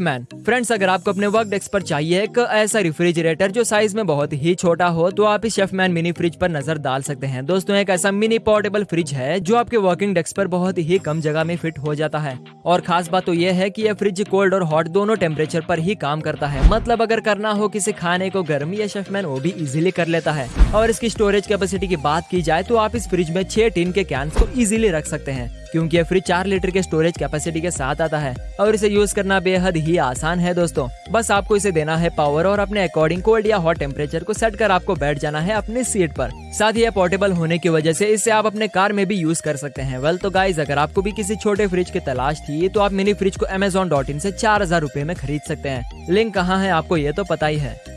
Man friends अगर आपको अपने वर्क डेस्क पर चाहिए एक ऐसा रेफ्रिजरेटर जो साइज़ में बहुत ही छोटा हो तो आप इस शेफमैन मिनी फ्रिज पर नज़र डाल सकते हैं। दोस्तों, एक ऐसा मिनी पोर्टेबल फ्रिज है जो आपके वर्किंग डेस्क पर बहुत ही कम जगह में फिट हो जाता है। और खास बात तो यह है कि यह फ्रिज कोल्ड और हॉट दोनों टेम्परेचर पर ही काम करता है। मतलब अगर करना हो किसी खाने को गर्म, या शेफमैन वो भी इजिली कर लेता है। और इसकी स्टोरेज कैपेसिटी की बात की जाए तो आप इस फ्रिज में छह टीन के कैंस को इजिली रख सकते हैं, क्योंकि ये फ्रिज चार लीटर के स्टोरेज कैपेसिटी के साथ आता है। और इसे यूज़ करना बेहद ही आसान है दोस्तों। बस आपको इसे देना है पावर और अपने अकॉर्डिंग कोल्ड या हॉट टेम्परेचर को सेट कर आपको बैठ जाना है अपनी सीट पर। साथ ही यह पोर्टेबल होने की वजह से इसे आप अपने कार में भी यूज़ कर सकते हैं। वेल तो गाइज़ अगर आपको भी किसी छोटे फ्रिज की तलाश थी तो आप मिनी फ्रिज को अमेजोन डॉट इन ऐसी चार हज़ार रूपए में खरीद सकते हैं। लिंक कहाँ है आपको ये तो पता ही है।